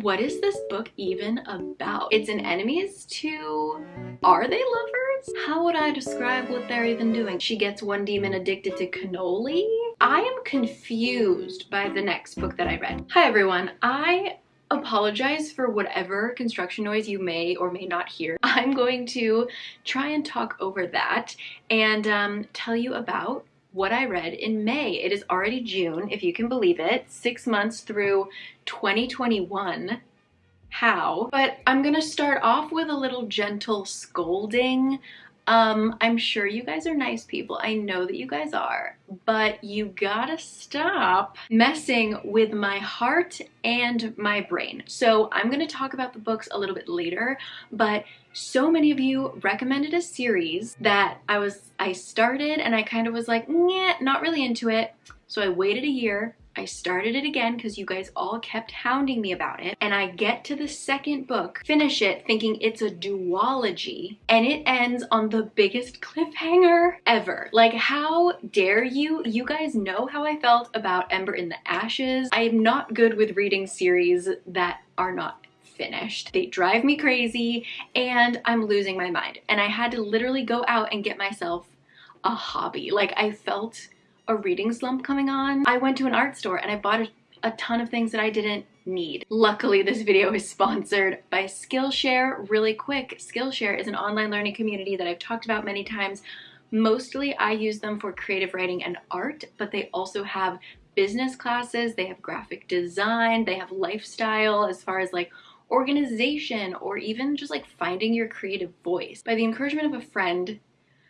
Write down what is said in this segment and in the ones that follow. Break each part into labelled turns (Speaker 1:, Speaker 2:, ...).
Speaker 1: What is this book even about? It's an enemies to... Are they lovers? How would I describe what they're even doing? She gets one demon addicted to cannoli? I am confused by the next book that I read. Hi everyone, I apologize for whatever construction noise you may or may not hear. I'm going to try and talk over that and um, tell you about what I read in May. It is already June, if you can believe it, six months through 2021. How? But I'm gonna start off with a little gentle scolding um, I'm sure you guys are nice people. I know that you guys are, but you gotta stop messing with my heart and my brain. So I'm gonna talk about the books a little bit later, but so many of you recommended a series that I was, I started and I kind of was like, not really into it. So I waited a year I started it again because you guys all kept hounding me about it. And I get to the second book, finish it thinking it's a duology, and it ends on the biggest cliffhanger ever. Like, how dare you? You guys know how I felt about Ember in the Ashes. I am not good with reading series that are not finished. They drive me crazy and I'm losing my mind. And I had to literally go out and get myself a hobby. Like I felt a reading slump coming on, I went to an art store and I bought a, a ton of things that I didn't need. Luckily, this video is sponsored by Skillshare. Really quick, Skillshare is an online learning community that I've talked about many times. Mostly I use them for creative writing and art, but they also have business classes, they have graphic design, they have lifestyle as far as like organization or even just like finding your creative voice. By the encouragement of a friend,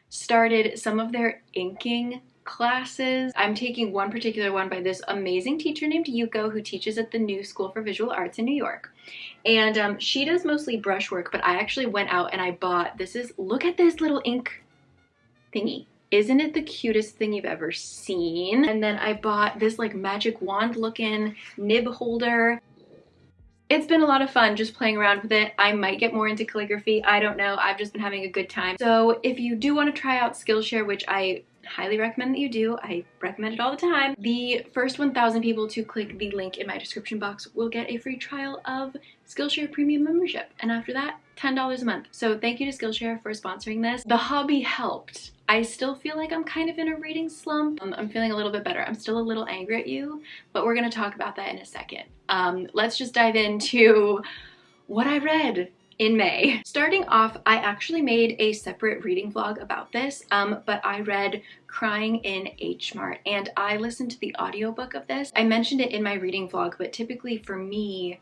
Speaker 1: started some of their inking classes. I'm taking one particular one by this amazing teacher named Yuko who teaches at the New School for Visual Arts in New York. And um, she does mostly brushwork, but I actually went out and I bought, this is, look at this little ink thingy. Isn't it the cutest thing you've ever seen? And then I bought this like magic wand looking nib holder. It's been a lot of fun just playing around with it. I might get more into calligraphy. I don't know. I've just been having a good time. So if you do want to try out Skillshare, which I highly recommend that you do. I recommend it all the time. The first 1,000 people to click the link in my description box will get a free trial of Skillshare Premium membership. And after that, $10 a month. So thank you to Skillshare for sponsoring this. The hobby helped. I still feel like I'm kind of in a reading slump. Um, I'm feeling a little bit better. I'm still a little angry at you, but we're gonna talk about that in a second. Um, let's just dive into what I read in May. Starting off, I actually made a separate reading vlog about this, um, but I read Crying in H Mart and I listened to the audiobook of this. I mentioned it in my reading vlog, but typically for me,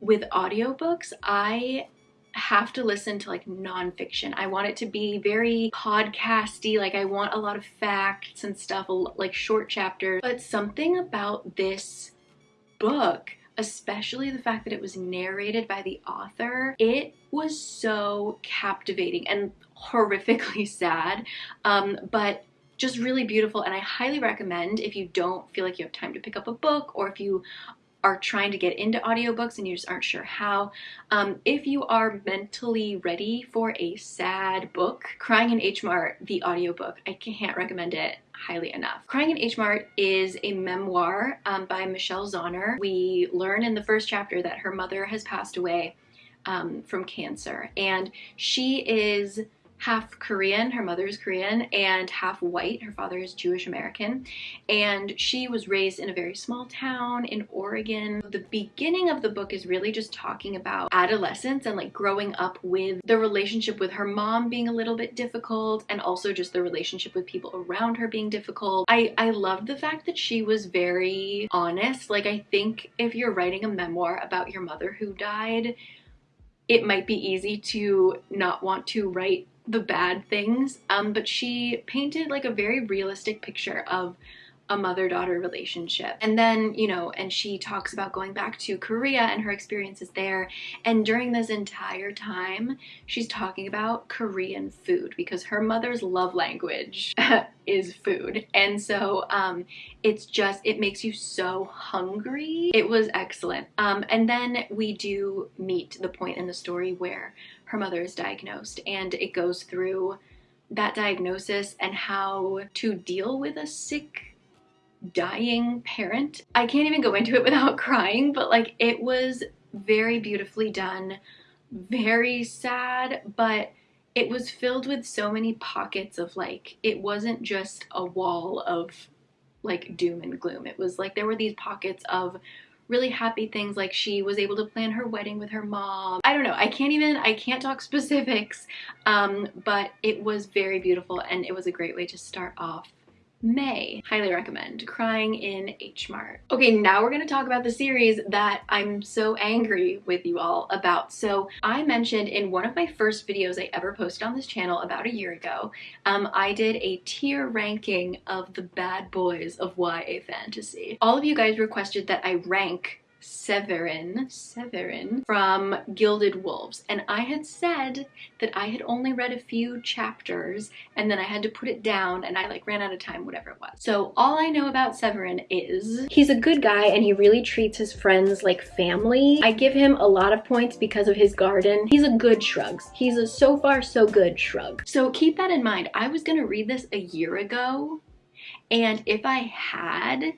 Speaker 1: with audiobooks, I have to listen to like nonfiction. I want it to be very podcasty, like I want a lot of facts and stuff, like short chapters. But something about this book especially the fact that it was narrated by the author, it was so captivating and horrifically sad, um, but just really beautiful and I highly recommend if you don't feel like you have time to pick up a book or if you are trying to get into audiobooks and you just aren't sure how. Um, if you are mentally ready for a sad book, Crying in H Mart, the audiobook, I can't recommend it highly enough. Crying in H Mart is a memoir um, by Michelle Zauner. We learn in the first chapter that her mother has passed away um, from cancer and she is half Korean, her mother is Korean, and half white, her father is Jewish American. And she was raised in a very small town in Oregon. The beginning of the book is really just talking about adolescence and like growing up with the relationship with her mom being a little bit difficult and also just the relationship with people around her being difficult. I, I loved the fact that she was very honest. Like I think if you're writing a memoir about your mother who died, it might be easy to not want to write the bad things, um, but she painted like a very realistic picture of a mother-daughter relationship. And then, you know, and she talks about going back to Korea and her experiences there. And during this entire time, she's talking about Korean food because her mother's love language is food. And so um, it's just, it makes you so hungry. It was excellent. Um, and then we do meet the point in the story where her mother is diagnosed and it goes through that diagnosis and how to deal with a sick dying parent. I can't even go into it without crying, but like it was very beautifully done, very sad, but it was filled with so many pockets of like, it wasn't just a wall of like doom and gloom. It was like there were these pockets of really happy things like she was able to plan her wedding with her mom. I don't know, I can't even, I can't talk specifics, um, but it was very beautiful and it was a great way to start off May. Highly recommend. Crying in H Mart. Okay, now we're gonna talk about the series that I'm so angry with you all about. So I mentioned in one of my first videos I ever posted on this channel about a year ago, um, I did a tier ranking of the bad boys of YA fantasy. All of you guys requested that I rank Severin, Severin from Gilded Wolves. And I had said that I had only read a few chapters and then I had to put it down and I like ran out of time, whatever it was. So all I know about Severin is
Speaker 2: he's a good guy and he really treats his friends like family. I give him a lot of points because of his garden. He's a good shrugs. He's a so far so good shrug.
Speaker 1: So keep that in mind. I was gonna read this a year ago and if I had,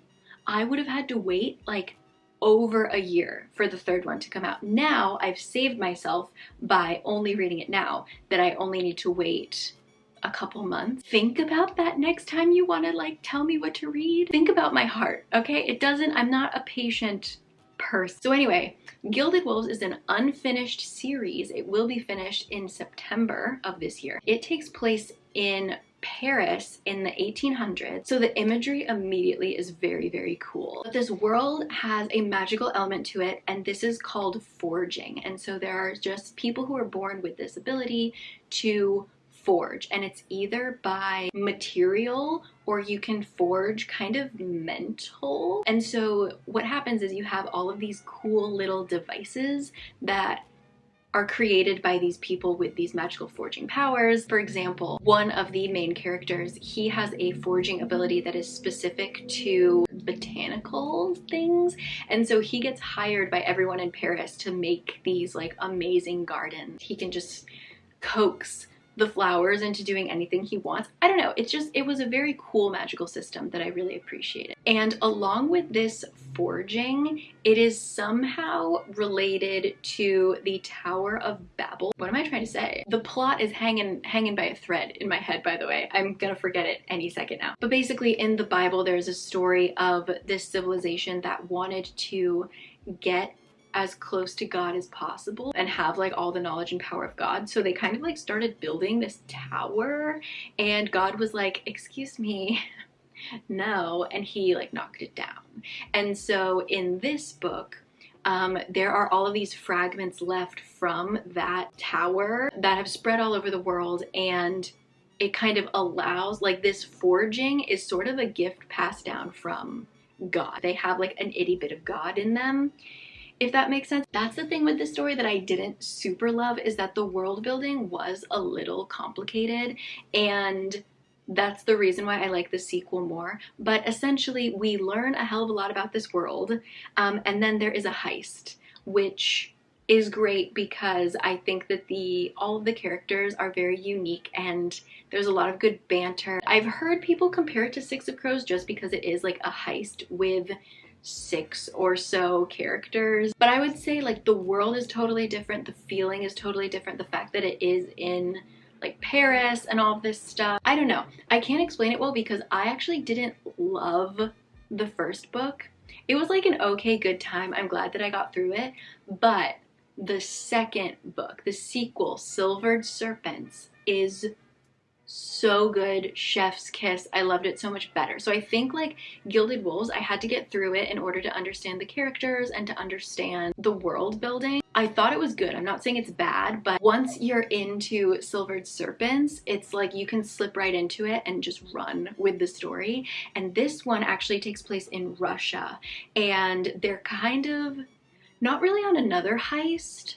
Speaker 1: I would have had to wait like over a year for the third one to come out. Now I've saved myself by only reading it now that I only need to wait a couple months. Think about that next time you want to like tell me what to read. Think about my heart, okay? It doesn't, I'm not a patient person. So anyway, Gilded Wolves is an unfinished series. It will be finished in September of this year. It takes place in Paris in the 1800s. So the imagery immediately is very, very cool. But this world has a magical element to it and this is called forging. And so there are just people who are born with this ability to forge and it's either by material or you can forge kind of mental. And so what happens is you have all of these cool little devices that are created by these people with these magical forging powers. For example, one of the main characters, he has a forging ability that is specific to botanical things. And so he gets hired by everyone in Paris to make these like amazing gardens. He can just coax the flowers into doing anything he wants. I don't know, it's just, it was a very cool magical system that I really appreciated. And along with this forging, it is somehow related to the Tower of Babel. What am I trying to say? The plot is hanging, hanging by a thread in my head, by the way. I'm gonna forget it any second now. But basically in the Bible, there's a story of this civilization that wanted to get as close to God as possible and have like all the knowledge and power of God. So they kind of like started building this tower and God was like, excuse me, no. And he like knocked it down. And so in this book, um, there are all of these fragments left from that tower that have spread all over the world and it kind of allows like this forging is sort of a gift passed down from God. They have like an itty bit of God in them if that makes sense. That's the thing with this story that I didn't super love is that the world building was a little complicated and that's the reason why I like the sequel more. But essentially, we learn a hell of a lot about this world, um, and then there is a heist, which is great because I think that the all of the characters are very unique and there's a lot of good banter. I've heard people compare it to Six of Crows just because it is like a heist with six or so characters. But I would say like the world is totally different the feeling is totally different the fact that it is in like Paris and all this stuff. I don't know. I can't explain it well because I actually didn't love the first book. It was like an okay good time. I'm glad that I got through it. But the second book the sequel Silvered Serpents is so good chef's kiss. I loved it so much better. So i think like gilded wolves i had to get through it in order to understand the characters and to understand the world building. I thought it was good. I'm not saying it's bad but once you're into silvered serpents it's like you can slip right into it and just run with the story. And this one actually takes place in russia and they're kind of not really on another heist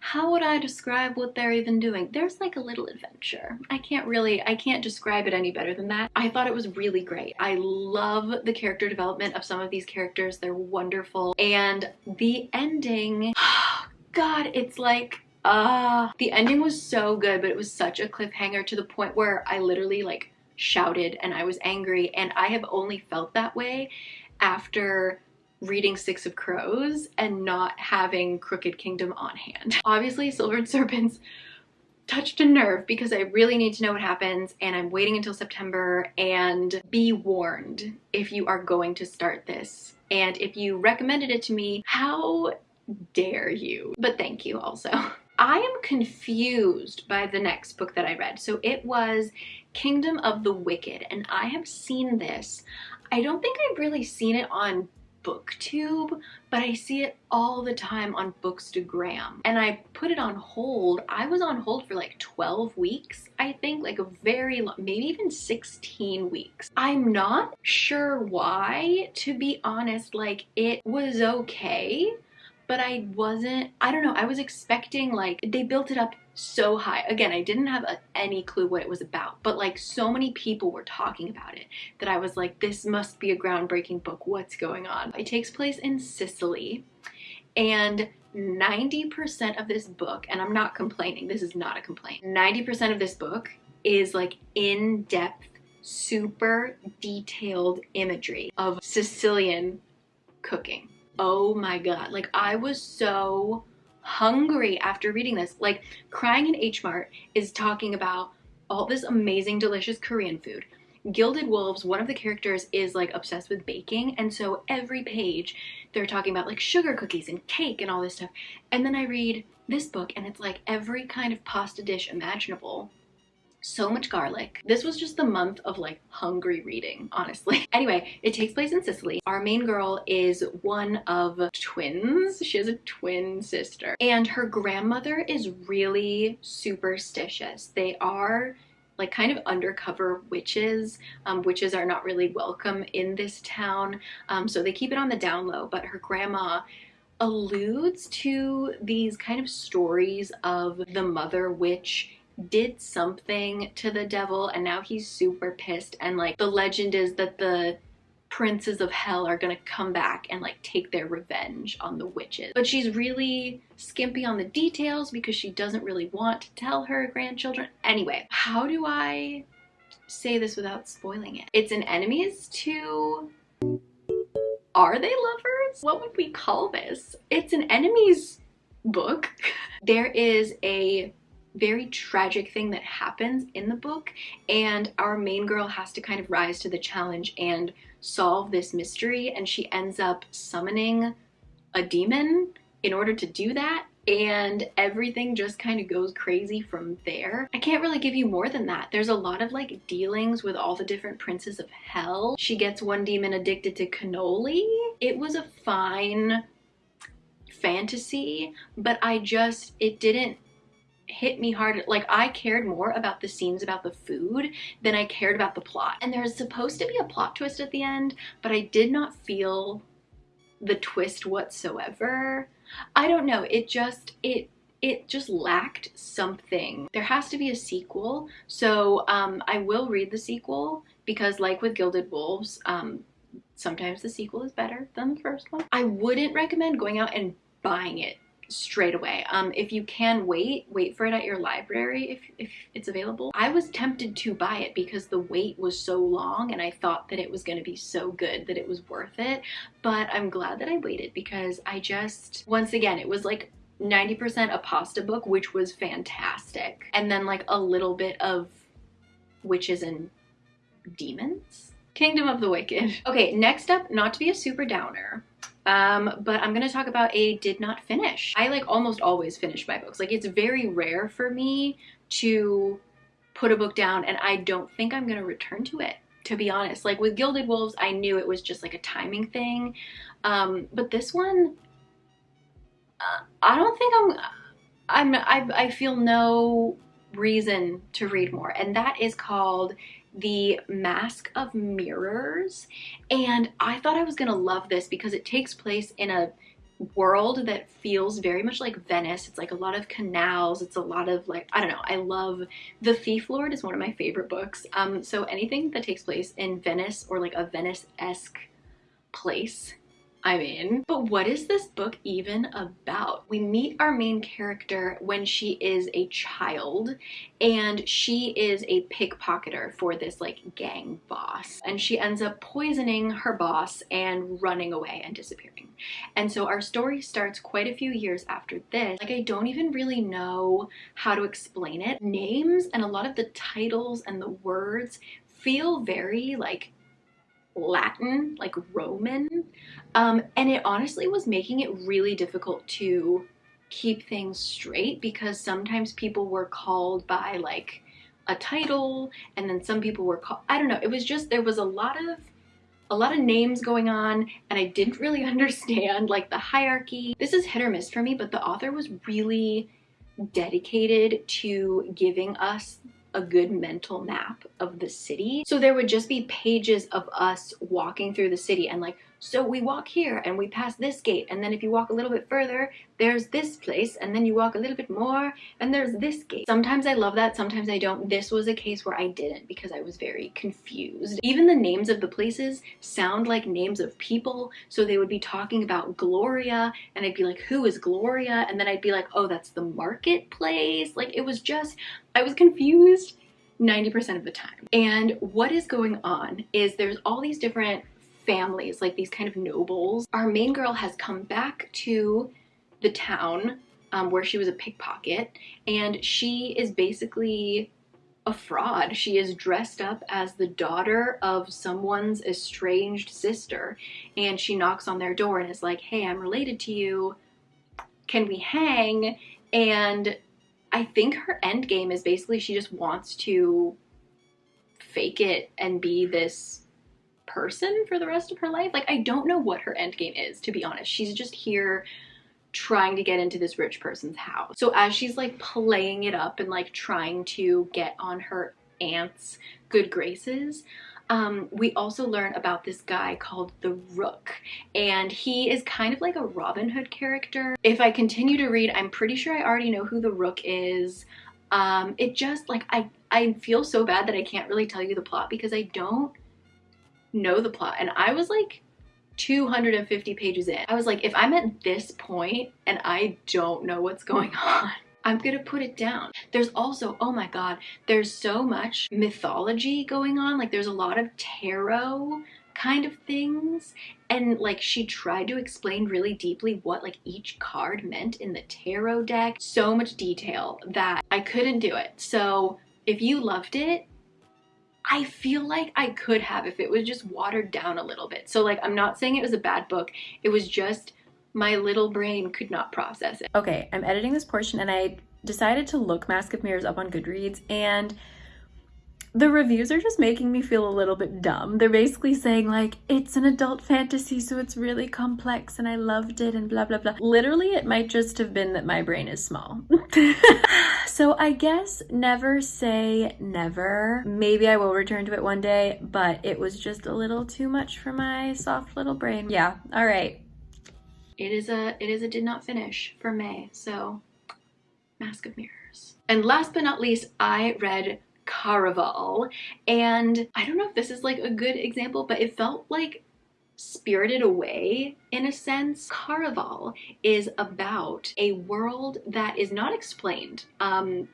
Speaker 1: how would I describe what they're even doing? There's like a little adventure. I can't really, I can't describe it any better than that. I thought it was really great. I love the character development of some of these characters. They're wonderful. And the ending, oh God, it's like, ah, uh, the ending was so good, but it was such a cliffhanger to the point where I literally like shouted and I was angry. And I have only felt that way after reading Six of Crows and not having Crooked Kingdom on hand. Obviously, Silvered Serpents touched a nerve because I really need to know what happens and I'm waiting until September and be warned if you are going to start this. And if you recommended it to me, how dare you? But thank you also. I am confused by the next book that I read. So it was Kingdom of the Wicked and I have seen this. I don't think I've really seen it on booktube but I see it all the time on bookstagram. And I put it on hold. I was on hold for like 12 weeks I think like a very long maybe even 16 weeks. I'm not sure why to be honest like it was okay but I wasn't, I don't know, I was expecting like, they built it up so high. Again, I didn't have a, any clue what it was about, but like so many people were talking about it that I was like, this must be a groundbreaking book. What's going on? It takes place in Sicily and 90% of this book, and I'm not complaining, this is not a complaint, 90% of this book is like in-depth, super detailed imagery of Sicilian cooking oh my god. Like i was so hungry after reading this. Like crying in h mart is talking about all this amazing delicious korean food. Gilded Wolves, one of the characters is like obsessed with baking and so every page they're talking about like sugar cookies and cake and all this stuff. And then I read this book and it's like every kind of pasta dish imaginable so much garlic. This was just the month of like hungry reading, honestly. Anyway, it takes place in Sicily. Our main girl is one of twins. She has a twin sister and her grandmother is really superstitious. They are like kind of undercover witches. Um, witches are not really welcome in this town, um, so they keep it on the down low, but her grandma alludes to these kind of stories of the mother witch did something to the devil and now he's super pissed and like the legend is that the princes of hell are gonna come back and like take their revenge on the witches. But she's really skimpy on the details because she doesn't really want to tell her grandchildren. Anyway, how do I say this without spoiling it? It's an enemies to are they lovers? What would we call this? It's an enemies book. there is a very tragic thing that happens in the book and our main girl has to kind of rise to the challenge and solve this mystery and she ends up summoning a demon in order to do that and everything just kind of goes crazy from there. I can't really give you more than that. There's a lot of like dealings with all the different princes of hell. She gets one demon addicted to cannoli. It was a fine fantasy, but I just, it didn't hit me hard. Like I cared more about the scenes about the food than I cared about the plot. And there's supposed to be a plot twist at the end, but I did not feel the twist whatsoever. I don't know. It just, it, it just lacked something. There has to be a sequel. So um, I will read the sequel because like with Gilded Wolves, um, sometimes the sequel is better than the first one. I wouldn't recommend going out and buying it straight away. Um, if you can wait, wait for it at your library if, if it's available. I was tempted to buy it because the wait was so long and I thought that it was going to be so good that it was worth it. But I'm glad that I waited because I just, once again, it was like 90% a pasta book, which was fantastic. And then like a little bit of witches and demons. Kingdom of the Wicked. Okay, next up, not to be a super downer, um, but I'm to talk about a did not finish. I like almost always finish my books. Like it's very rare for me to put a book down and I don't think I'm to return to it to be honest. Like with Gilded Wolves, I knew it was just like a timing thing. Um, but this one, uh, I don't think I'm, I'm, I, I feel no reason to read more. And that is called the Mask of Mirrors and I thought I was gonna love this because it takes place in a world that feels very much like Venice. It's like a lot of canals. It's a lot of like, I don't know. I love The Thief Lord is one of my favorite books. Um, so anything that takes place in Venice or like a Venice-esque place I'm in. But what is this book even about? We meet our main character when she is a child and she is a pickpocketer for this like gang boss and she ends up poisoning her boss and running away and disappearing. And so our story starts quite a few years after this. Like I don't even really know how to explain it. Names and a lot of the titles and the words feel very like Latin, like Roman. Um, and it honestly was making it really difficult to keep things straight because sometimes people were called by like a title and then some people were called, I don't know, it was just, there was a lot of a lot of names going on and I didn't really understand like the hierarchy. This is hit or miss for me, but the author was really dedicated to giving us a good mental map of the city. So there would just be pages of us walking through the city and like, so we walk here and we pass this gate and then if you walk a little bit further, there's this place and then you walk a little bit more and there's this gate. Sometimes I love that, sometimes I don't. This was a case where I didn't because I was very confused. Even the names of the places sound like names of people. So they would be talking about Gloria and I'd be like, who is Gloria? And then I'd be like, oh, that's the marketplace. Like it was just, I was confused 90% of the time. And what is going on is there's all these different families, like these kind of nobles. Our main girl has come back to the town um, where she was a pickpocket and she is basically a fraud. She is dressed up as the daughter of someone's estranged sister and she knocks on their door and is like, hey, I'm related to you. Can we hang? And I think her end game is basically she just wants to fake it and be this person for the rest of her life. Like, I don't know what her end game is, to be honest. She's just here trying to get into this rich person's house. So as she's like playing it up and like trying to get on her aunt's good graces, um, we also learn about this guy called the Rook, and he is kind of like a Robin Hood character. If I continue to read, I'm pretty sure I already know who the Rook is. Um, it just like I I feel so bad that I can't really tell you the plot because I don't know the plot. And I was like 250 pages in. I was like, if I'm at this point and I don't know what's going on, I'm gonna put it down. There's also, oh my god, there's so much mythology going on. Like there's a lot of tarot kind of things and like she tried to explain really deeply what like each card meant in the tarot deck so much detail that I couldn't do it so if you loved it I feel like I could have if it was just watered down a little bit. So like, I'm not saying it was a bad book. It was just my little brain could not process it.
Speaker 3: Okay, I'm editing this portion and I decided to look Mask of Mirrors up on Goodreads and the reviews are just making me feel a little bit dumb. They're basically saying like, it's an adult fantasy, so it's really complex and I loved it and blah, blah, blah. Literally, it might just have been that my brain is small. so I guess never say never. Maybe I will return to it one day, but it was just a little too much for my soft little brain. Yeah, all right.
Speaker 1: It is a, it is a did not finish for May, so Mask of Mirrors. And last but not least, I read Caraval. And I don't know if this is like a good example, but it felt like Spirited Away in a sense. Caraval is about a world that is not explained. Um,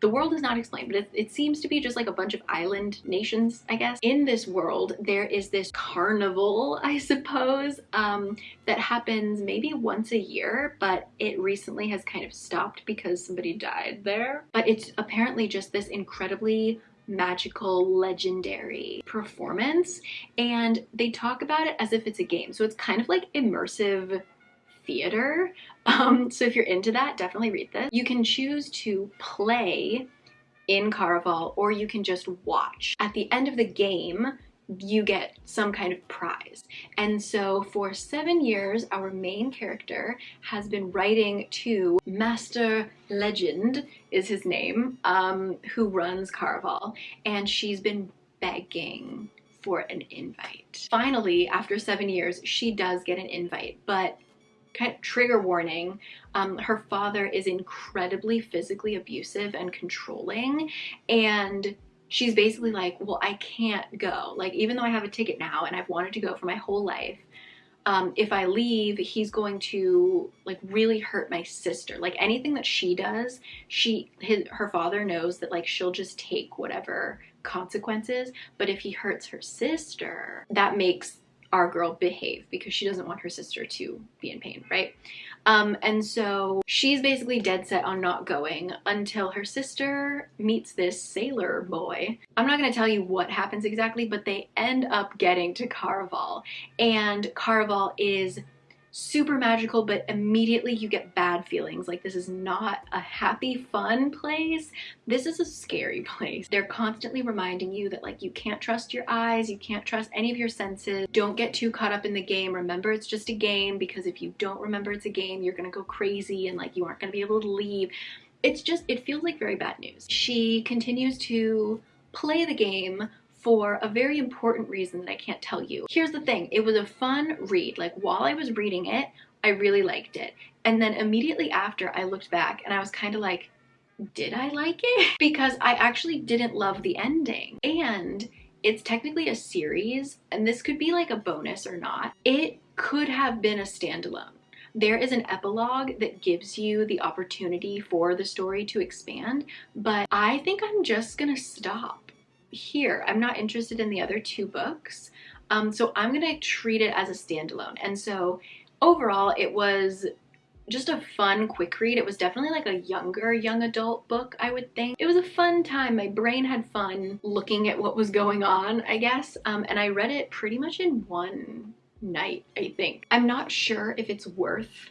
Speaker 1: the world is not explained, but it, it, seems to be just like a bunch of island nations, I guess. In this world, there is this carnival, I suppose, um, that happens maybe once a year, but it recently has kind of stopped because somebody died there. But it's apparently just this incredibly magical, legendary performance, and they talk about it as if it's a game. So it's kind of like immersive theater. Um, so if you're into that, definitely read this. You can choose to play in Caraval or you can just watch. At the end of the game, you get some kind of prize. And so for seven years, our main character has been writing to Master Legend is his name, um, who runs Caraval, and she's been begging for an invite. Finally, after seven years, she does get an invite, but kind of trigger warning, um, her father is incredibly physically abusive and controlling and she's basically like, well, I can't go. Like, even though I have a ticket now and I've wanted to go for my whole life, um, if I leave, he's going to like really hurt my sister. Like anything that she does, she his her father knows that like she'll just take whatever consequences. But if he hurts her sister, that makes our girl behave because she doesn't want her sister to be in pain, right? Um, and so she's basically dead set on not going until her sister meets this sailor boy. I'm not going to tell you what happens exactly, but they end up getting to Caraval. And Caraval is super magical, but immediately you get bad feelings. Like this is not a happy, fun place. This is a scary place. They're constantly reminding you that like you can't trust your eyes, you can't trust any of your senses. Don't get too caught up in the game. Remember it's just a game because if you don't remember it's a game, you're gonna go crazy and like you aren't gonna be able to leave. It's just, it feels like very bad news. She continues to play the game for a very important reason that I can't tell you. Here's the thing, it was a fun read. Like while I was reading it, I really liked it. And then immediately after I looked back and I was kind of like, did I like it? because I actually didn't love the ending. And it's technically a series and this could be like a bonus or not. It could have been a standalone. There is an epilogue that gives you the opportunity for the story to expand, but I think I'm just gonna stop here. I'm not interested in the other two books. Um, so I'm going to treat it as a standalone. And so overall, it was just a fun quick read. It was definitely like a younger young adult book, I would think. It was a fun time. My brain had fun looking at what was going on, I guess. Um, and I read it pretty much in one night, I think. I'm not sure if it's worth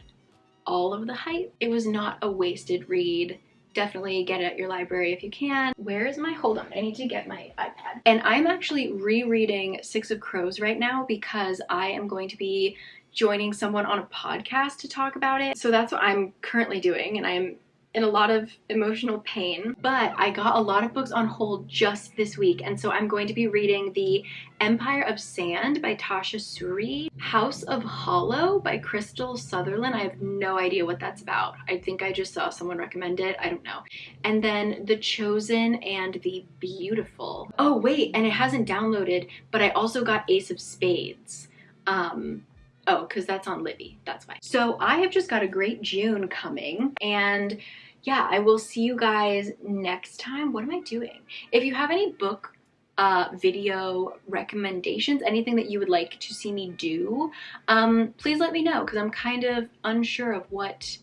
Speaker 1: all of the hype. It was not a wasted read definitely get it at your library if you can. Where is my, hold on, I need to get my iPad. And I'm actually rereading Six of Crows right now because I am going to be joining someone on a podcast to talk about it. So that's what I'm currently doing and I'm in a lot of emotional pain, but I got a lot of books on hold just this week. And so I'm going to be reading The Empire of Sand by Tasha Suri, House of Hollow by Krystal Sutherland. I have no idea what that's about. I think I just saw someone recommend it. I don't know. And then The Chosen and The Beautiful. Oh, wait, and it hasn't downloaded, but I also got Ace of Spades. Um, Oh, because that's on Libby. That's why. So I have just got a great June coming and yeah, I will see you guys next time. What am I doing? If you have any book uh, video recommendations, anything that you would like to see me do, um, please let me know because I'm kind of unsure of what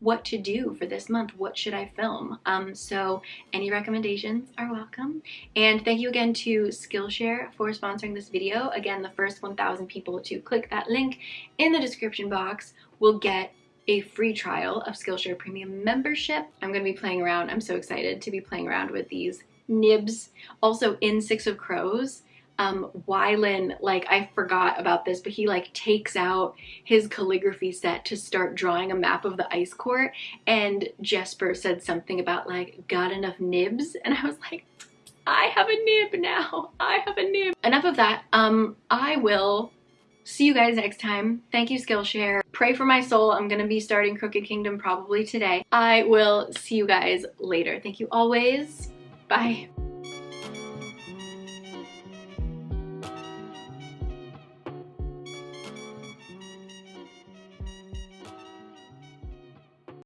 Speaker 1: what to do for this month. What should I film? Um, so any recommendations are welcome. And thank you again to Skillshare for sponsoring this video. Again, the first 1,000 people to click that link in the description box will get a free trial of Skillshare Premium membership. I'm going to be playing around. I'm so excited to be playing around with these nibs. Also in Six of Crows, um, Wylan, like I forgot about this, but he like takes out his calligraphy set to start drawing a map of the ice court. And Jesper said something about like, got enough nibs? And I was like, I have a nib now. I have a nib. Enough of that. Um, I will see you guys next time. Thank you, Skillshare. Pray for my soul. I'm going to be starting Crooked Kingdom probably today. I will see you guys later. Thank you always. Bye.